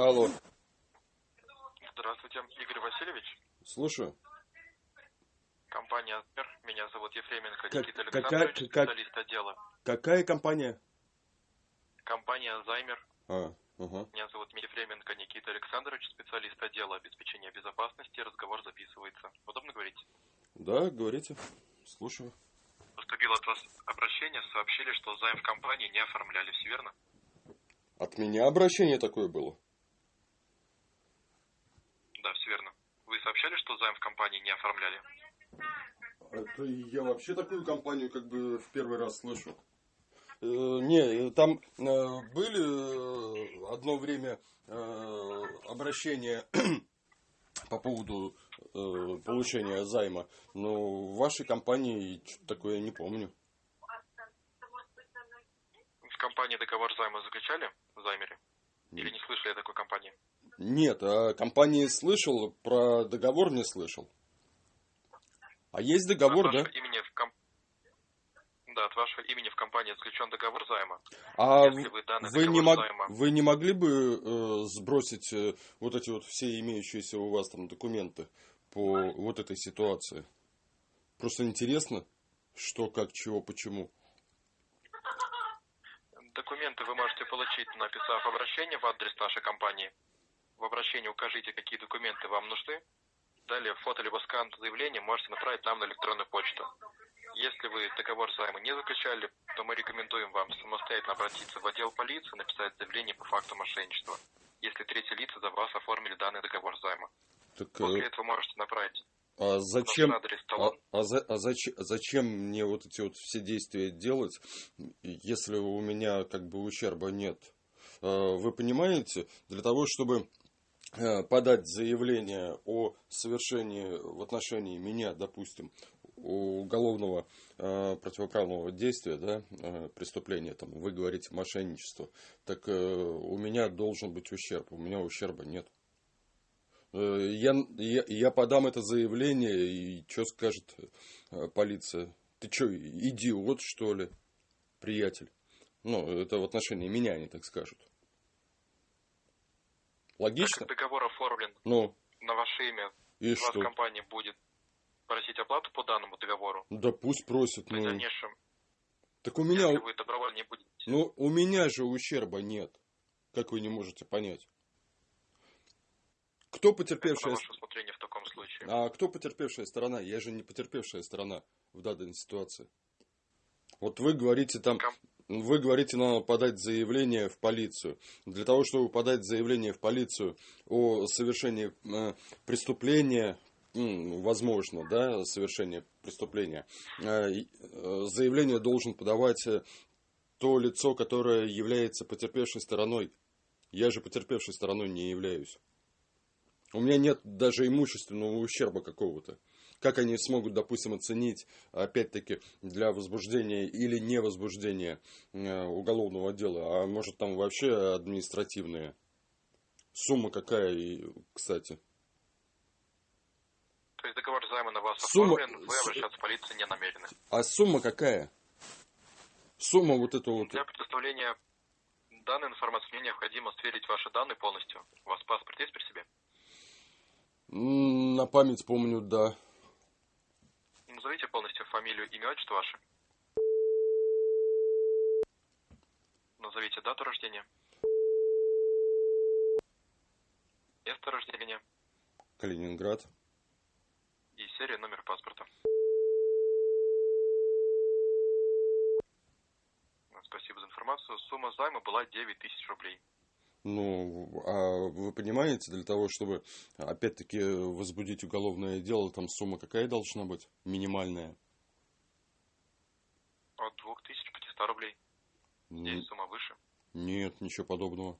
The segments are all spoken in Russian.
Алло, Здравствуйте, Игорь Васильевич. слушаю. Компания «Сбер». Меня зовут Ефременко Как- Никита какая- Александрович, как- специалист отдела. Какая компания? Компания «Займер». А, ага. Меня зовут Ефременко Никита Александрович, специалист отдела обеспечения безопасности. Разговор записывается. Удобно говорить? Да, говорите. Слушаю. Поступило от вас обращение, сообщили, что займ в компании не оформляли. Все верно? От меня обращение такое было. Да, все верно. Вы сообщали, что займ в компании не оформляли? Это я вообще такую компанию как бы в первый раз слышу. Э, не, э, там э, были э, одно время э, обращения по поводу э, получения займа, но в вашей компании что-то такое не помню. В компании договор займа заключали? В займере? Или не слышали о такой компании? Нет, о компании слышал, про договор не слышал. А есть договор, от да? имени в ком- Да, от вашего имени в компании заключен договор займа. А Если вы данный вы не, мог- займа- вы не могли бы э, сбросить э, вот эти вот все имеющиеся у вас там документы по вот этой ситуации? Просто интересно, что, как, чего, почему. Документы вы можете получить, написав обращение в адрес нашей компании. В обращении укажите, какие документы вам нужны. Далее фото либо скан заявления можете направить нам на электронную почту. Если вы договор займа не заключали, то мы рекомендуем вам самостоятельно обратиться в отдел полиции, написать заявление по факту мошенничества, если третьи лица за вас оформили данный договор займа. Так, После э, этого можете направить а зачем, адрес а, а за- а зач- зачем мне вот эти вот все действия делать, если у меня как бы ущерба нет? Э, Вы понимаете, для того, чтобы подать заявление о совершении в отношении меня, допустим, уголовного э, противоправного действия, да, э, преступления, там, вы говорите мошенничество, так э, у меня должен быть ущерб, у меня ущерба нет. Э, Я, я, я подам это заявление, и что скажет э, полиция? Ты что, идиот, что ли, приятель? Ну, это в отношении меня они так скажут. Так Логично? как договор оформлен Ну, на ваше имя, и вас что? компания будет просить оплату по данному договору. Да пусть просят, При ну. дальнейшем, Так у меня, если вы добровольно не будете ну, у меня же ущерба нет. Как вы не можете понять? Кто Это на потерпевшая... ваше усмотрение в таком случае. А кто потерпевшая сторона? Я же не потерпевшая сторона в данной ситуации. Вот вы говорите там, Ком- вы говорите, надо подать заявление в полицию. Для того, чтобы подать заявление в полицию о совершении э, преступления, возможно, да, совершение преступления, э, э, заявление должен подавать то лицо, которое является потерпевшей стороной. Я же потерпевшей стороной не являюсь. У меня нет даже имущественного ущерба какого-то. Как они смогут, допустим, оценить, опять-таки, для возбуждения или не возбуждения э, уголовного дела, а может там вообще административные? Сумма какая, кстати? То есть договор займа на вас Сумма- оформлен, вы обращаться в полицию не намерены. А сумма какая? Сумма вот эта вот. Для предоставления данной информации мне необходимо сверить ваши данные полностью. У вас паспорт есть при себе? На память помню, да. Назовите полностью фамилию, имя, отчество ваше. Назовите дату рождения. Место рождения Калининград. и серия номер паспорта. Спасибо за информацию. Сумма займа была 9 тысяч рублей. Ну, а вы понимаете, для того, чтобы, опять-таки, возбудить уголовное дело, там сумма какая должна быть? Минимальная. От 2500 рублей. Здесь сумма выше. Нет, ничего подобного.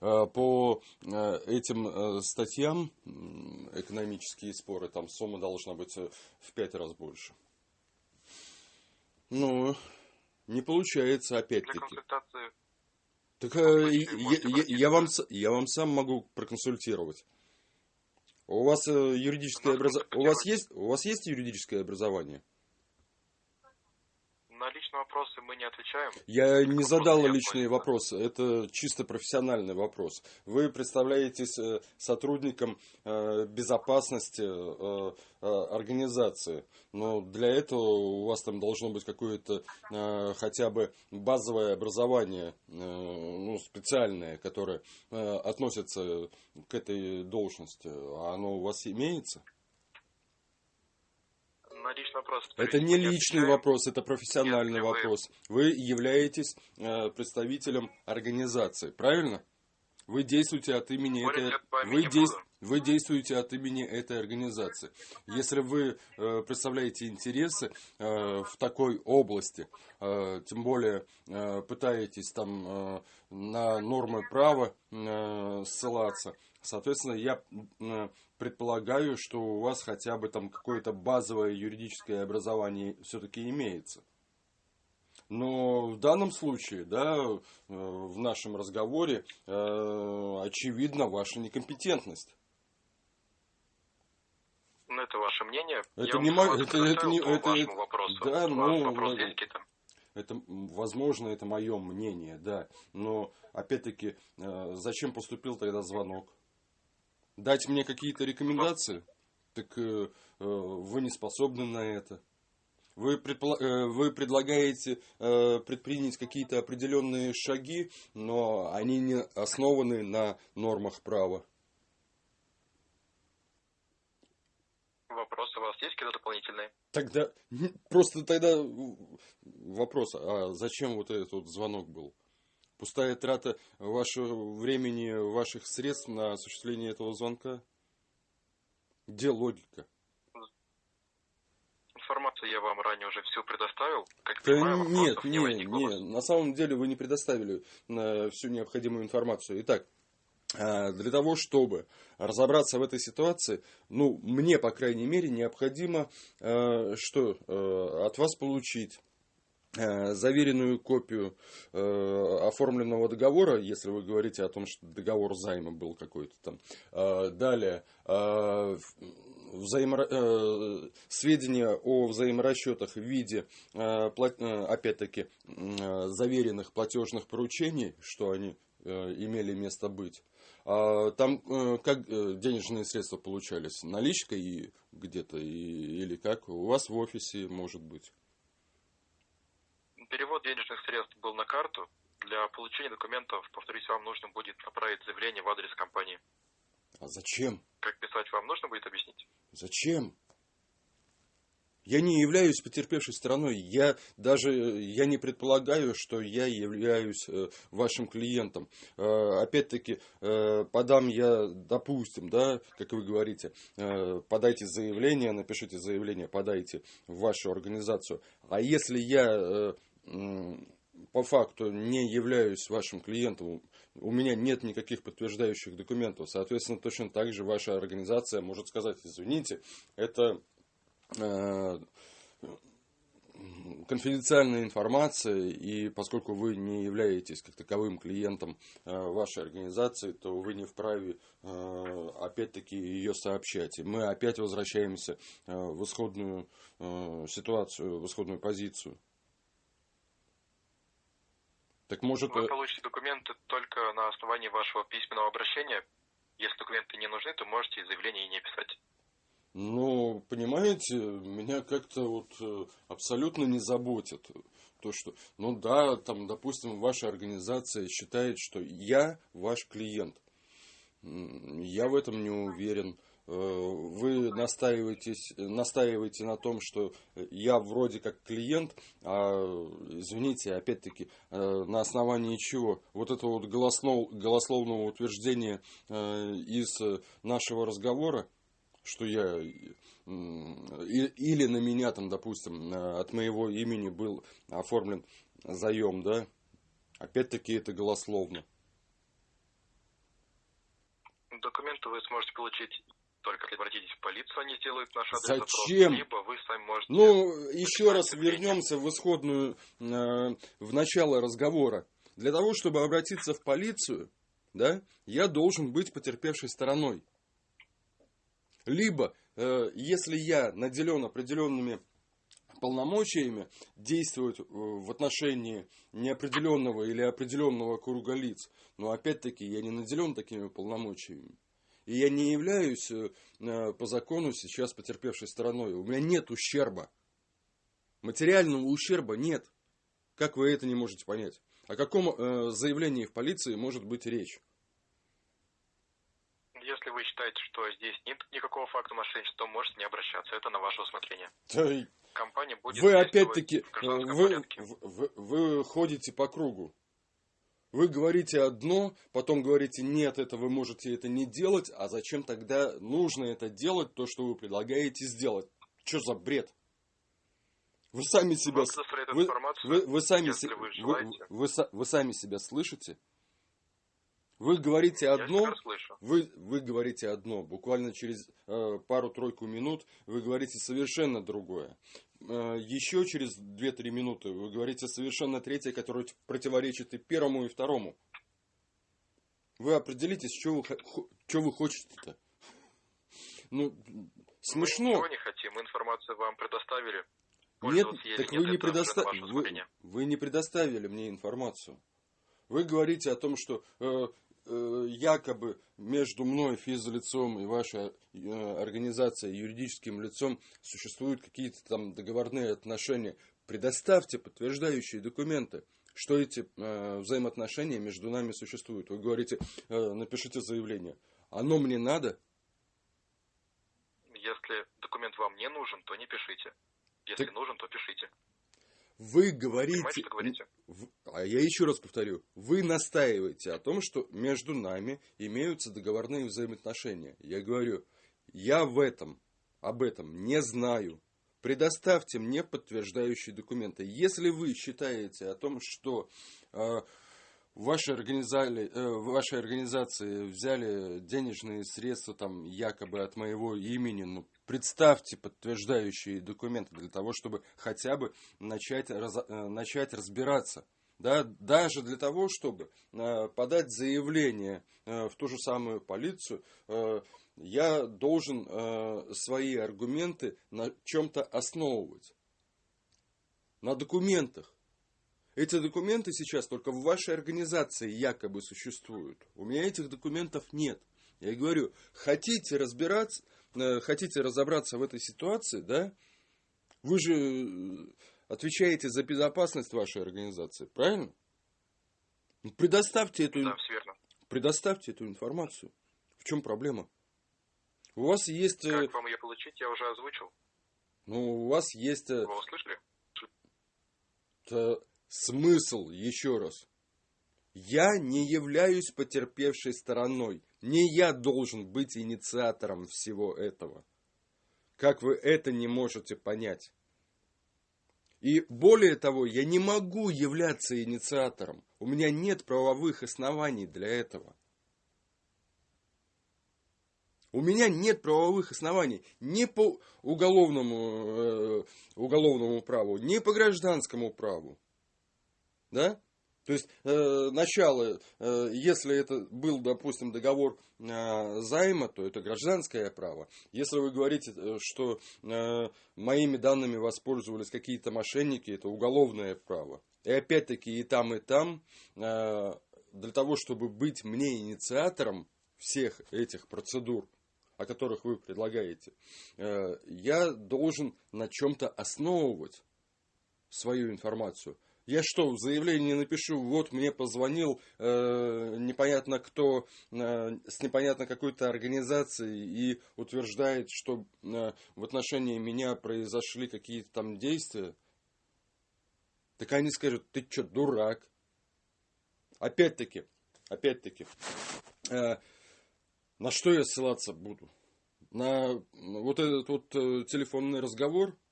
А, По э, этим э, статьям экономические споры, там сумма должна быть э, в пять раз больше. Ну, не получается Для опять-таки. консультации Так таком э, я, я- вам, я вам сам могу проконсультировать. У вас э, юридическое образование. У вас есть у вас есть юридическое образование? На личные вопросы мы не отвечаем. Я не задал личные вопросы, это чисто профессиональный вопрос. Вы представляетесь э, сотрудником э, безопасности э, организации, но для этого у вас там должно быть какое-то хотя бы базовое образование, ну, специальное, которое относится к этой должности. А оно у вас имеется? На личный вопрос. Это не личный отвечаем. вопрос, это профессиональный вы- вопрос. Вы являетесь э, представителем организации, правильно? Вы действуете от имени Спорить этой, вы, не дейс- буду. вы действуете от имени этой организации. Если вы э, представляете интересы э, в такой области, э, тем более э, пытаетесь там э, на нормы права э, ссылаться, соответственно, я э, предполагаю, что у вас хотя бы там какое-то базовое юридическое образование все-таки имеется. Но в данном случае, да, э, в нашем разговоре э, очевидна ваша некомпетентность. Ну, это ваше мнение. Это Я не мо- информацию это- это не- это- вашему вопросу. да, ну, вопрос есть какие-то? Это, возможно, это мое мнение, да. Но, опять-таки, зачем поступил тогда звонок? Дать мне какие-то рекомендации? Так э, э, вы не способны на это. Вы, предпла- э, вы предлагаете э, предпринять какие-то определенные шаги, но они не основаны на нормах права. Вопросы у вас есть какие-то дополнительные? Тогда просто тогда вопрос, а зачем вот этот вот звонок был? Пустая трата вашего времени, ваших средств на осуществление этого звонка? Где логика? Информацию я вам ранее уже всю предоставил. Как Да понимаю, нет, не нет, возникло. нет, на самом деле вы не предоставили всю необходимую информацию. Итак, э, для того, чтобы разобраться в этой ситуации, ну, мне, по крайней мере, необходимо э, что э, от вас получить заверенную копию э, оформленного договора, если вы говорите о том, что договор займа был какой-то там. Э, далее, э, э, сведения о взаиморасчетах в виде, э, э, опять-таки, э, заверенных платежных поручений, что они э, имели место быть. А Там э, как э, денежные средства получались? Наличкой где-то или как? У вас в офисе, может быть. Перевод денежных средств был на карту. Для получения документов, повторюсь, вам нужно будет направить заявление в адрес компании. А зачем? Как писать вам нужно будет объяснить? Зачем? Я не являюсь потерпевшей стороной. Я даже я не предполагаю, что я являюсь э, вашим клиентом. Э, опять-таки, э, подам я, допустим, да, как вы говорите, э, подайте заявление, напишите заявление, подайте в вашу организацию. А если я э, по факту не являюсь вашим клиентом, у меня нет никаких подтверждающих документов. Соответственно, точно так же ваша организация может сказать, извините, это э, конфиденциальная информация, и поскольку вы не являетесь как таковым клиентом э, вашей организации, то вы не вправе э, опять-таки ее сообщать. И мы опять возвращаемся э, в исходную э, ситуацию, в исходную позицию. Так может... Вы э, получите документы только на основании вашего письменного обращения. Если документы не нужны, то можете заявление и не писать. Ну, понимаете, меня как-то вот э, абсолютно не заботит то, что, ну да, там, допустим, ваша организация считает, что я ваш клиент. Я в этом не уверен. Э, Вы настаиваетесь, настаиваете на том, что я вроде как клиент, а, извините, опять-таки, э, на основании чего? Вот это вот голослов- голословного утверждения э, из нашего разговора, что я или на меня там, допустим, от моего имени был оформлен заем, да, опять-таки это голословно. Документы вы сможете получить только обратитесь в полицию, они сделают наш адрес запрос, Зачем? либо вы сами можете... Ну, еще раз вернемся в исходную, э, в начало разговора. Для того, чтобы обратиться в полицию, да, я должен быть потерпевшей стороной. Либо, э, если я наделен определенными полномочиями действовать в отношении неопределенного или определенного круга лиц. Но опять-таки я не наделен такими полномочиями. И я не являюсь по закону сейчас потерпевшей стороной. У меня нет ущерба. Материального ущерба нет. Как вы это не можете понять? О каком э, заявлении в полиции может быть речь? Если вы считаете, что здесь нет никакого факта мошенничества, то можете не обращаться. Это на ваше усмотрение. Да, Компания будет вы опять-таки, э, вы, вы, вы ходите по кругу. Вы говорите одно, потом говорите, нет, это вы можете это не делать, а зачем тогда нужно это делать, то, что вы предлагаете сделать? Что за бред? Вы сами себя... Вы, вы, вы, сами, вы, вы, вы, вы сами себя слышите? Вы говорите одно, вы, вы говорите одно, буквально через э, пару-тройку минут вы говорите совершенно другое. Э, еще через 2-3 минуты вы говорите совершенно третье, которое противоречит и первому, и второму. Вы определитесь, что вы, что вы хотите-то. Ну, смешно. Мы ничего не хотим, информацию вам предоставили. Нет, так вы не, предоста... вы, вы не предоставили мне информацию. Вы говорите о том, что э, э, якобы между мной, физлицом, и вашей э, организацией, юридическим лицом существуют какие-то там договорные отношения. Предоставьте подтверждающие документы, что эти э, взаимоотношения между нами существуют. Вы говорите, э, напишите заявление. Оно мне надо? Если документ вам не нужен, то не пишите. Если так... нужен, то пишите. Вы говорите, говорите? А я еще раз повторю, вы настаиваете о том, что между нами имеются договорные взаимоотношения. Я говорю, я в этом, об этом не знаю. Предоставьте мне подтверждающие документы. Если вы считаете о том, что э, в вашей, организации, э, вашей организации взяли денежные средства там якобы от моего имени, ну, представьте подтверждающие документы для того, чтобы хотя бы начать, раз, э, начать разбираться. Да, даже для того, чтобы э, подать заявление в ту же самую полицию, я должен свои аргументы на чем-то основывать. На документах. Эти документы сейчас только в вашей организации якобы существуют. У меня этих документов нет. Я говорю, хотите разбираться, э, хотите разобраться в этой ситуации, да? Вы же э, отвечаете за безопасность вашей организации, правильно? Ну, предоставьте эту, да, предоставьте эту информацию. В чем проблема? У вас есть... Э, как вам ее получить, я уже озвучил. Ну, у вас есть... Вы услышали? Смысл, еще раз. Я не являюсь потерпевшей стороной. Не я должен быть инициатором всего этого. Как вы это не можете понять? И более того, я не могу являться инициатором. У меня нет правовых оснований для этого. У меня нет правовых оснований ни по уголовному, э, уголовному праву, ни по гражданскому праву да? То есть э, начало, э, если это был, допустим, договор э, займа, то это гражданское право. Если вы говорите, э, что э, моими данными воспользовались какие-то мошенники, это уголовное право. И опять-таки и там, и там, э, для того, чтобы быть мне инициатором всех этих процедур, о которых вы предлагаете, э, я должен на чем-то основывать свою информацию. Я что, в заявлении напишу, вот мне позвонил э, непонятно кто э, с непонятно какой-то организацией и утверждает, что э, в отношении меня произошли какие-то там действия? Так они скажут, ты что, дурак? Опять-таки, опять-таки, э, на что я ссылаться буду? На вот этот вот э, телефонный разговор –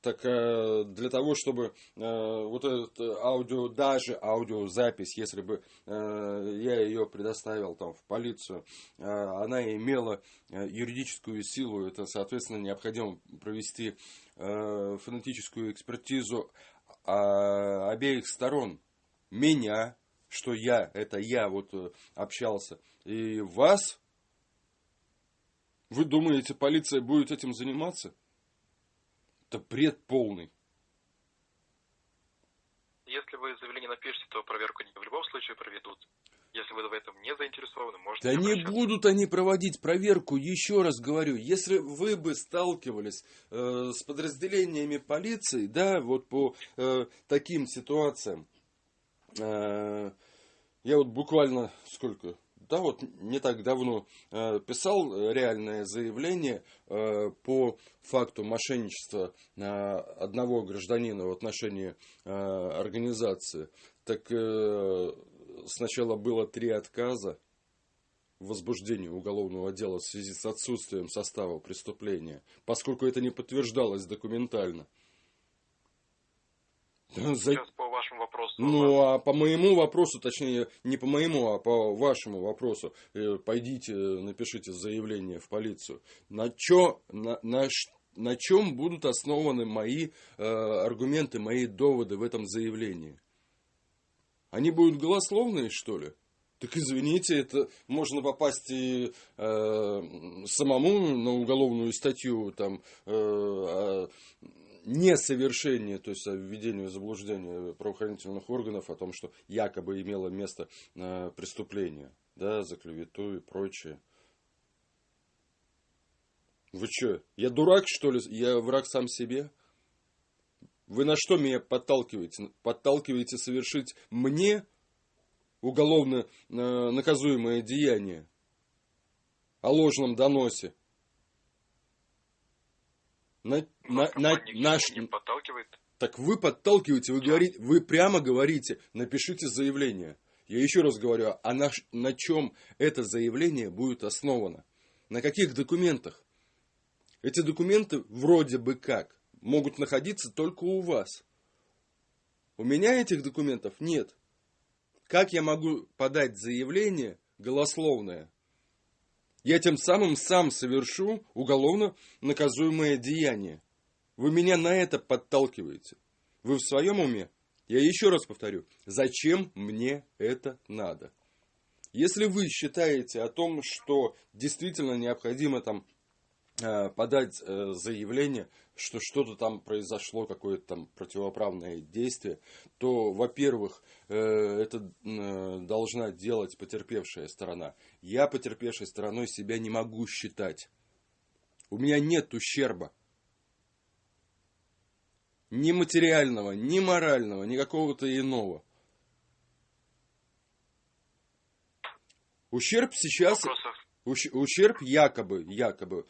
так э, для того, чтобы э, вот этот аудио, даже аудиозапись, если бы э, я ее предоставил там в полицию, она имела юридическую силу, это, соответственно, необходимо провести фонетическую экспертизу а, обеих сторон. Меня, что я, это я вот общался, и вас, вы думаете, полиция будет этим заниматься? Это бред полный. Если вы заявление напишете, то проверку они в любом случае проведут. Если вы в этом не заинтересованы, можете Да не будут они проводить проверку, еще раз говорю, если вы бы сталкивались э, с подразделениями полиции, да, вот по э, таким ситуациям, э, я вот буквально сколько, да, вот не так давно э, писал реальное заявление э, по факту мошенничества э, одного гражданина в отношении э, организации. Так э, сначала было три отказа в возбуждении уголовного дела в связи с отсутствием состава преступления, поскольку это не подтверждалось документально. За- Сейчас по вашему вопросу. Ну, а по моему вопросу, точнее, не по моему, а по вашему вопросу, э, пойдите, напишите заявление в полицию. На, чё, на, на, на чем будут основаны мои э, аргументы, мои доводы в этом заявлении? Они будут голословные, что ли? Так извините, это можно попасть и э, самому на уголовную статью там э, о несовершении, то есть о введении в заблуждение правоохранительных органов о том, что якобы имело место э, преступление, да, за клевету и прочее. Вы что, я дурак, что ли? Я враг сам себе? Вы на что меня подталкиваете? Подталкиваете совершить мне уголовно э, наказуемое деяние о ложном доносе. На, на, на, наш, не подталкивает. так вы подталкиваете, вы говорите, вы прямо говорите, напишите заявление. Я еще раз говорю, а на, на чем это заявление будет основано? На каких документах? Эти документы вроде бы как могут находиться только у вас. У меня этих документов нет. Как я могу подать заявление голословное? Я тем самым сам совершу уголовно наказуемое деяние. Вы меня на это подталкиваете. Вы в своем уме? Я еще раз повторю, зачем мне это надо? Если вы считаете о том, что действительно необходимо там подать э, заявление, что что-то там произошло, какое-то там противоправное действие, то, во-первых, э, это э, должна делать потерпевшая сторона. Я потерпевшей стороной себя не могу считать. У меня нет ущерба. Ни материального, ни морального, ни какого-то иного. Ущерб сейчас... Ущерб якобы, якобы, э,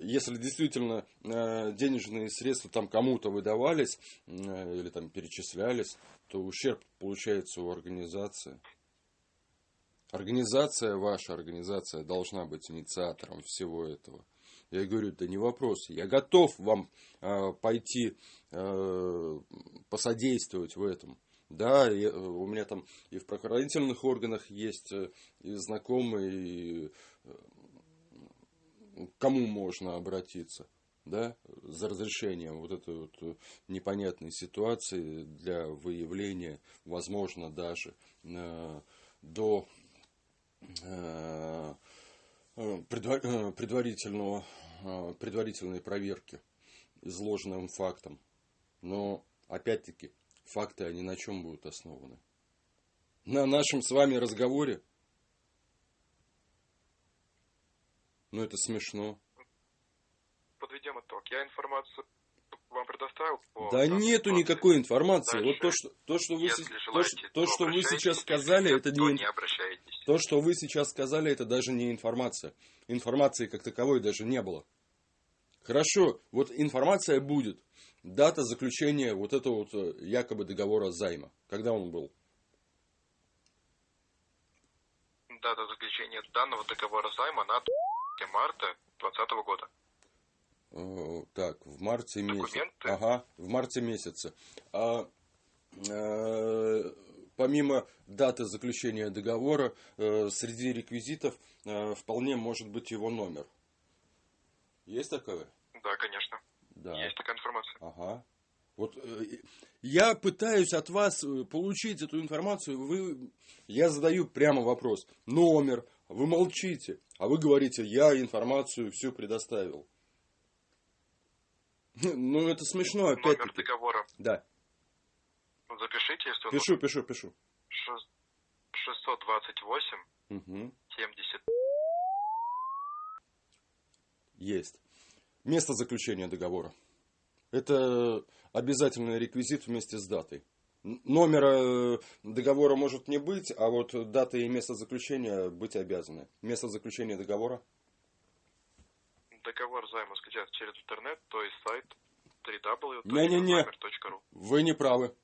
если действительно э, денежные средства там кому-то выдавались э, или там перечислялись, то ущерб получается у организации. Организация, ваша организация должна быть инициатором всего этого. Я говорю, да не вопрос, я готов вам э, пойти э, посодействовать в этом. Да, я- у меня там и в правоохранительных органах есть э, и знакомые, и э, кому можно обратиться, да, за разрешением вот этой вот э, непонятной ситуации для выявления, возможно, даже э, до э, э, э, предварительного, э, предварительной проверки изложенным фактом. Но, опять-таки, факты, они на чем будут основаны? На нашем с вами разговоре? Ну, это смешно. подведем итог. Я информацию вам предоставил по Да нету никакой информации. Дальше. Вот то, что, то, что вы, Если то, желаете, что- то, что вы сейчас сказали, это то не, не то, что вы сейчас сказали, это даже не информация. Информации как таковой даже не было. Хорошо, вот информация будет. Дата заключения вот этого вот э, якобы договора займа. Когда он был? Дата заключения данного договора займа на 3 марта 2020 года. Э, Так, в марте месяце. Ага, в марте месяце. А, э, помимо даты заключения договора, э, среди реквизитов э, вполне может быть его номер. Есть такое? Да, конечно. Да. Есть такая информация. Ага. Вот э, я пытаюсь от вас э, получить эту информацию. Вы, я задаю прямо вопрос. Номер. Вы молчите. А вы говорите, я информацию всю предоставил. Ну, это смешно, Номер опять-таки. договора. Да. Запишите, если он Пишу, пишу, пишу. Шест- 628 Угу. 70. Есть. Место заключения договора. Это обязательный реквизит вместе с датой. Номера э, договора может не быть, а вот дата и место заключения быть обязаны. Место заключения договора. Договор займа скачать через интернет, то есть сайт www.zaimer.ru. Вы не правы.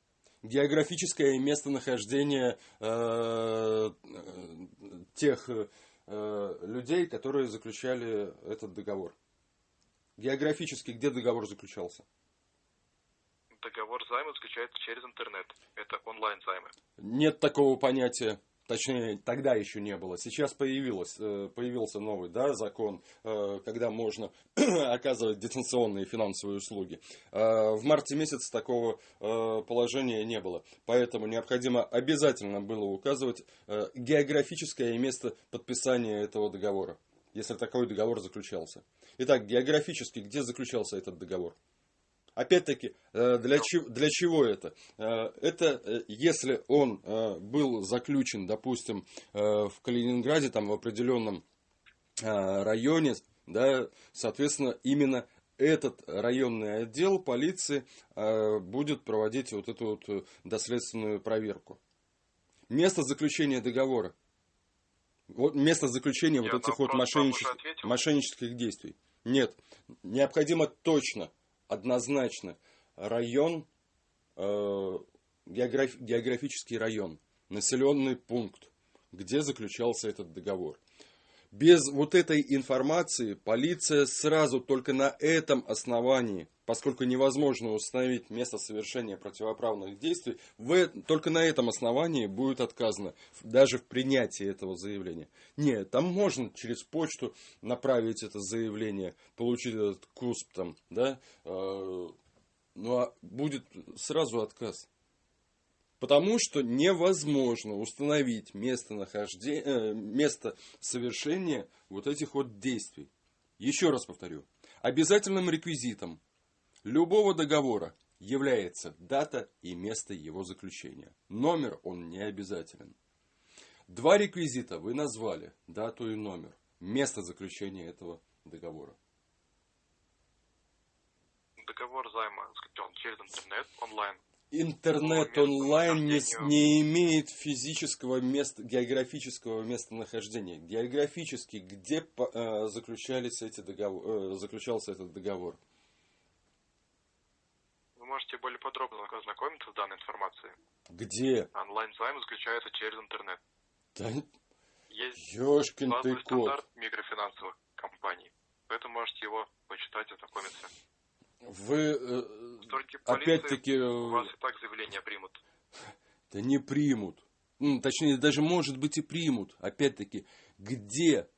Географическое местонахождение э, э, тех э, людей, которые заключали этот договор. Географически где договор заключался? Договор займа скачается через интернет. Это онлайн займы. Нет такого понятия. Точнее, тогда еще не было. Сейчас появилось, э, появился новый да, закон, э, когда можно оказывать дистанционные финансовые услуги. Э, В марте месяце такого положения не было. Поэтому необходимо обязательно было указывать географическое место подписания этого договора, если такой договор заключался. Итак, географически, где заключался этот договор? Опять-таки, э, для, чего, для чего это? Э, Это э, если он был заключен, допустим, в Калининграде, там в определенном районе, да, соответственно, именно этот районный отдел полиции будет проводить вот эту вот доследственную проверку. Место заключения договора. Вот место заключения Я вот этих вот мошеннических, мошеннических действий. Нет. Необходимо точно, однозначно район, э, географ- географический район, населенный пункт, где заключался этот договор. Без вот этой информации полиция сразу только на этом основании, поскольку невозможно установить место совершения противоправных действий, в только на этом основании будет отказано даже в принятии этого заявления. Нет, там можно через почту направить это заявление, получить этот КУСП там, да, э, ну а будет сразу отказ. Потому что невозможно установить место, нахождения, э, место совершения вот этих вот действий. Еще раз повторю. Обязательным реквизитом любого договора является дата и место его заключения. Номер он не обязателен. Два реквизита вы назвали, дату и номер, место заключения этого договора. Договор займа скачан через интернет онлайн. Интернет онлайн не, не имеет физического места, географического местонахождения. Географически, где э, заключались эти договор, э, заключался этот договор? Можете более подробно ознакомиться с данной информацией. Где? Онлайн займ заключается через интернет. Да, Есть ёшкин ты кот. стандарт микрофинансовых компаний. Поэтому можете его почитать и ознакомиться. Вы, э, опять-таки, у э, вас и так заявление примут. да не примут. М, Точнее, даже, может быть, и примут. Опять-таки, где,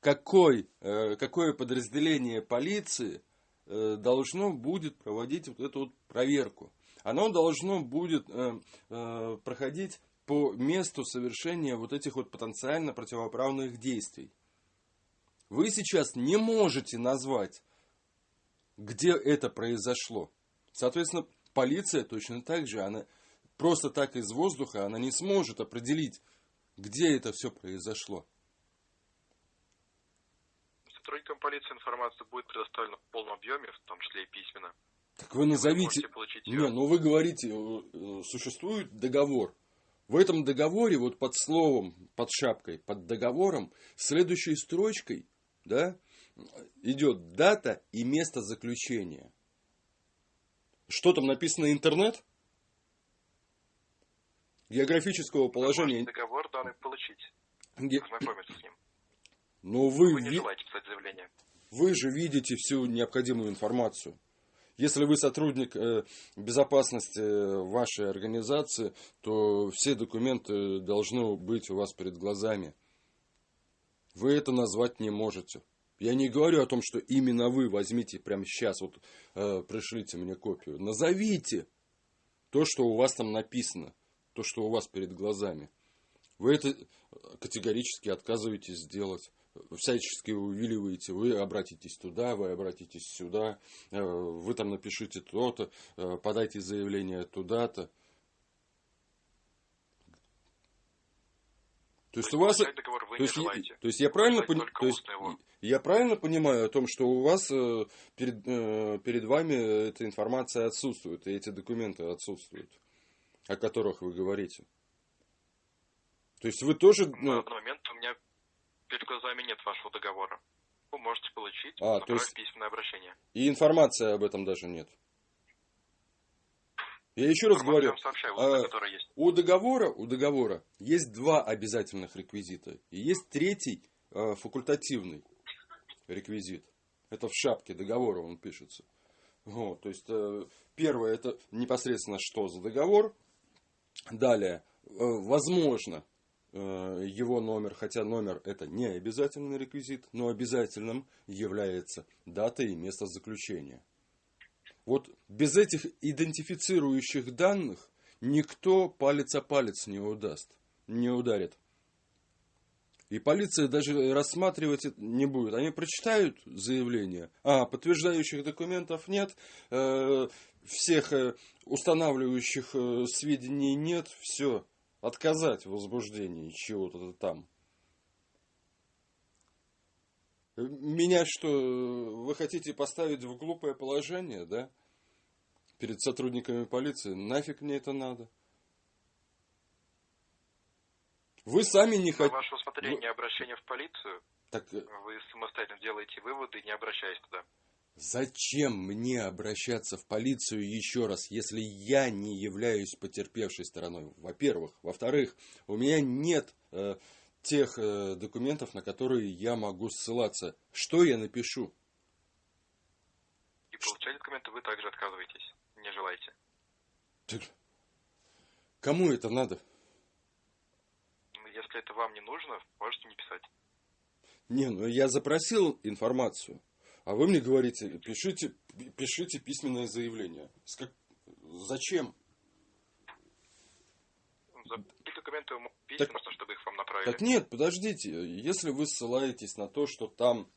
какой, э, какое подразделение полиции должно будет проводить вот эту вот проверку? Оно должно будет э, э, проходить по месту совершения вот этих вот потенциально противоправных действий. Вы сейчас не можете назвать, где это произошло. Соответственно, полиция точно так же, она просто так из воздуха, она не сможет определить, где это все произошло. Сотрудникам полиции информация будет предоставлена в полном объеме, в том числе и письменно. Так вы Вы назовите... получить Не, ну вы говорите, э, существует договор. В этом договоре, вот под словом, под шапкой, под договором, следующей строчкой, да, идет дата и место заключения. Что там написано интернет? Географического Вы положения. договор данный получить, Ге- ознакомиться с ним. Но вы, Вы не желаете писать заявление. вы же видите всю необходимую информацию. Если вы сотрудник э, безопасности э, вашей организации, то все документы должны быть у вас перед глазами. Вы это назвать не можете. Я не говорю о том, что именно вы возьмите прямо сейчас, вот э, пришлите мне копию. Назовите то, что у вас там написано, то, что у вас перед глазами. Вы это категорически отказываетесь сделать. Всячески увиливаете, вы обратитесь туда, вы обратитесь сюда, э, вы там напишите то-то, э, подайте заявление туда-то. То есть у вас, то есть, желаете. то есть я правильно пони- то есть его. я правильно понимаю о том, что у вас э, перед, перед вами эта информация отсутствует, и эти документы отсутствуют, о которых вы говорите. То есть вы тоже, На ну, данный момент у меня перед глазами нет вашего договора. Вы можете получить, А, то есть- письменное обращение. и информации об этом даже нет. Я еще раз Информацию говорю, сообщаю, а, у договора, у договора есть два обязательных реквизита. И есть третий э, факультативный реквизит. Это в шапке договора он пишется. Вот, то есть э, первое это непосредственно что за договор. Далее, э, возможно, его номер, хотя номер это не обязательный реквизит, но обязательным является дата и место заключения. Вот без этих идентифицирующих данных никто палец о палец не удаст, не ударит. И полиция даже рассматривать это не будет. Они прочитают заявление, а подтверждающих документов нет, э, всех э, устанавливающих э, сведений нет, все, отказать в возбуждении чего-то там. Меня что, вы хотите поставить в глупое положение, да? Перед сотрудниками полиции? Нафиг мне это надо? Вы сами не хотите... ваше усмотрение обращение в полицию, Так э, вы самостоятельно делаете выводы, не обращаясь туда. Зачем мне обращаться в полицию еще раз, если я не являюсь потерпевшей стороной? Во-первых. Во-вторых, у меня нет э, тех э, документов, на которые я могу ссылаться. Что я напишу? И получать документы вы также отказываетесь, не желаете. Так, Кому это надо? Ну, Если это вам не нужно, можете не писать. Не, ну я запросил информацию, а вы мне говорите, пишите, пишите письменное заявление. С как- Зачем? За какие документы вы мо- письма, чтобы их вам направили? Так нет, подождите, если вы ссылаетесь на то, что там,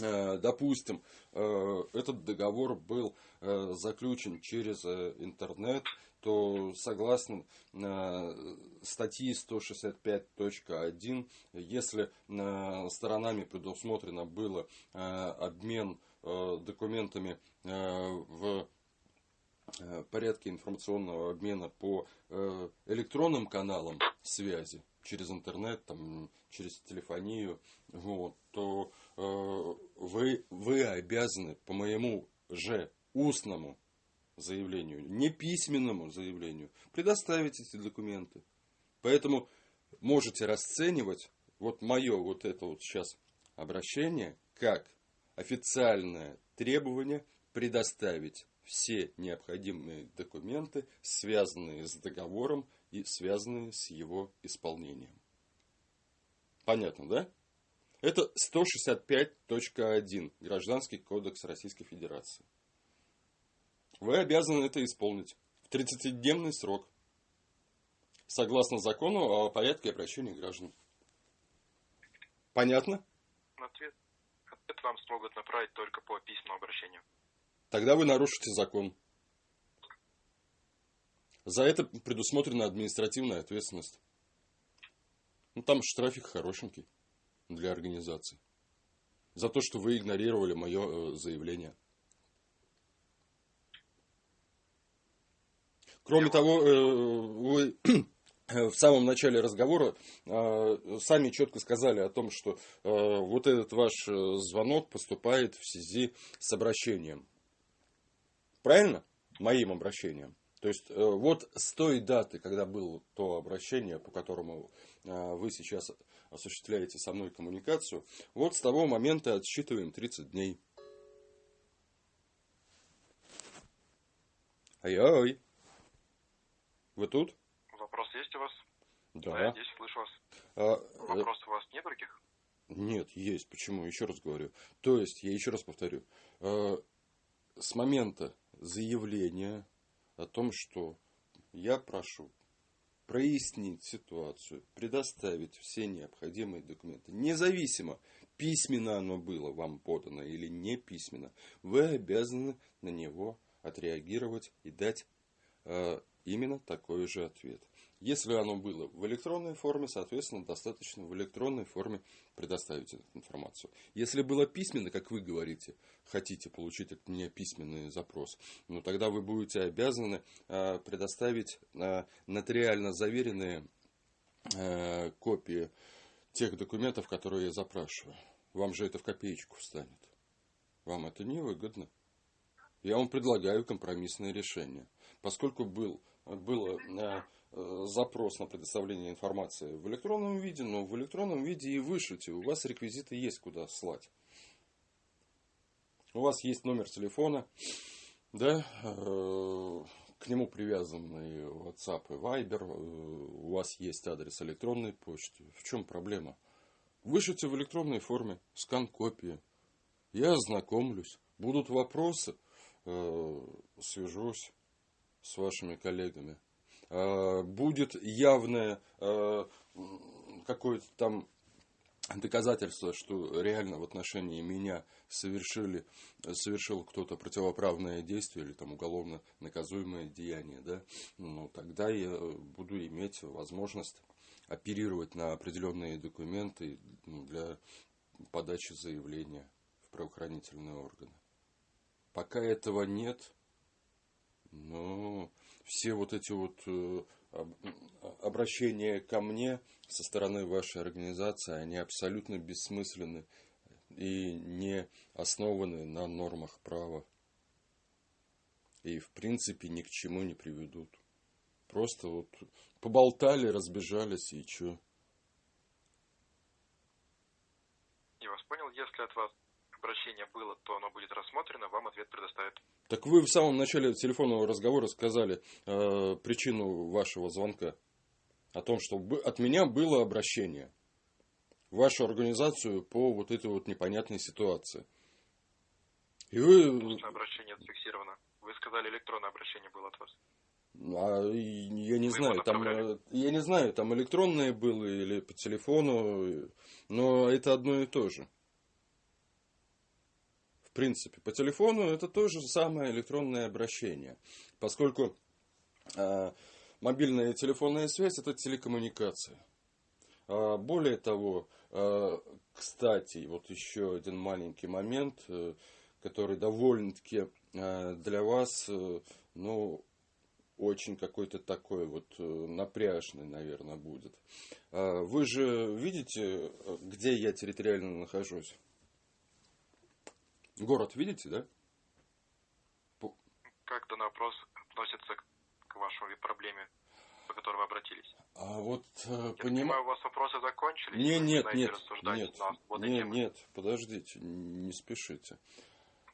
э, допустим, э, этот договор был э, заключен через интернет, то согласно э, статьи 165.1, если э, сторонами предусмотрено было э, обмен документами в порядке информационного обмена по электронным каналам связи через интернет, там, через телефонию, вот, то вы, вы обязаны по моему же устному заявлению, не письменному заявлению, предоставить эти документы. Поэтому можете расценивать вот мое вот это вот сейчас обращение как официальное требование предоставить все необходимые документы, связанные с договором и связанные с его исполнением. Понятно, да? Это 165.1 Гражданский кодекс Российской Федерации. Вы обязаны это исполнить в 30-дневный срок, согласно закону о порядке обращения граждан. Понятно? Ответ, ответ вам смогут направить только по письменному обращению. Тогда вы нарушите закон. За это предусмотрена административная ответственность. Ну, там штрафик хорошенький для организации. За то, что вы игнорировали мое э, заявление. Кроме того, э, вы в самом начале разговора э, сами четко сказали о том, что э, вот этот ваш э, звонок поступает в связи с обращением. Правильно? Моим обращением. То есть э, вот с той даты, когда было то обращение, по которому э, вы сейчас осуществляете со мной коммуникацию, вот с того момента отсчитываем 30 дней. Ай-ай. Вы тут? Вопрос есть у вас? Да. здесь слышу вас. А, э, Вопросов у вас нет других? Нет, есть. Почему? Еще раз говорю. То есть, я еще раз повторю. э, С момента заявления о том, что я прошу прояснить ситуацию, предоставить все необходимые документы, независимо, письменно оно было вам подано или не письменно, вы обязаны на него отреагировать и дать э, именно такой же ответ. Если оно было в электронной форме, соответственно, достаточно в электронной форме предоставить эту информацию. Если было письменно, как вы говорите, хотите получить этот не письменный запрос, ну тогда вы будете обязаны э, предоставить э, нотариально заверенные э, копии тех документов, которые я запрашиваю. Вам же это в копеечку встанет. Вам это не выгодно. Я вам предлагаю компромиссное решение. Поскольку был, было Э, запрос на предоставление информации в электронном виде, но в электронном виде и вышлите. У вас реквизиты есть куда слать. У вас есть номер телефона, да, э, к нему привязаны WhatsApp и Viber, э, у вас есть адрес электронной почты. В чем проблема? Вышлите в электронной форме скан копии. Я ознакомлюсь. Будут вопросы, свяжусь с вашими коллегами. Э, будет явное э, какое-то там доказательство, что реально в отношении меня совершили, совершил кто-то противоправное действие или там уголовно наказуемое деяние, да, ну, тогда я буду иметь возможность оперировать на определенные документы ну, для подачи заявления в правоохранительные органы. Пока этого нет, ну, все вот эти вот э, обращения ко мне со стороны вашей организации, они абсолютно бессмысленны и не основаны на нормах права. И в принципе ни к чему не приведут. Просто вот поболтали, разбежались и чё. Я вас понял. Если от вас обращение было, то оно будет рассмотрено, вам ответ предоставят. Так вы в самом начале телефонного разговора сказали э, причину вашего звонка. О том, что от меня было обращение в вашу организацию по вот этой вот непонятной ситуации. И вы... обращение зафиксировано. Вы сказали, электронное обращение было от вас. А, я не Вы знаю, там, э, я не знаю, там электронное было или по телефону, но это одно и то же в принципе. По телефону это то же самое электронное обращение, поскольку э, мобильная телефонная связь это телекоммуникация. А более того, э, кстати, вот еще один маленький момент, э, который довольно-таки э, для вас, э, ну, очень какой-то такой вот э, напряжный, наверное, будет. Вы же видите, где я территориально нахожусь? Город видите, да? Как данный вопрос относится к вашей проблеме, по которой вы обратились? А вот э, понимаю, у вас вопросы закончились? Не, нет, нет, нет, нет, нет, подождите, не спешите.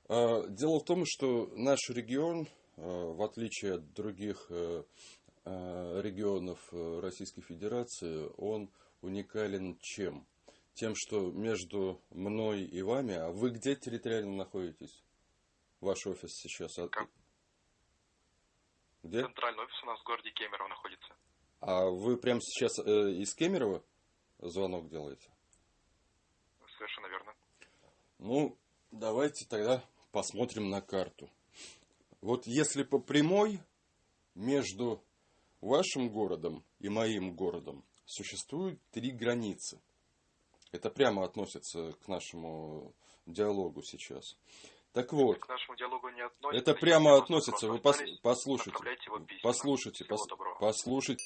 А, дело в том, что наш регион, э, в отличие от других э, регионов Российской Федерации, он уникален чем? Тем, что между мной и вами, а вы где территориально находитесь? Ваш офис сейчас? Как? Где? Центральный офис у нас в городе Кемерово находится. А вы прямо сейчас э, из Кемерово звонок делаете? Совершенно верно. Ну, давайте тогда посмотрим на карту. Вот если по прямой между вашим городом и моим городом существуют три границы. Это прямо относится к нашему диалогу сейчас. Так вот, к нашему диалогу не относится. Это прямо относится. Вы пос, послушайте, послушайте, пос, послушайте.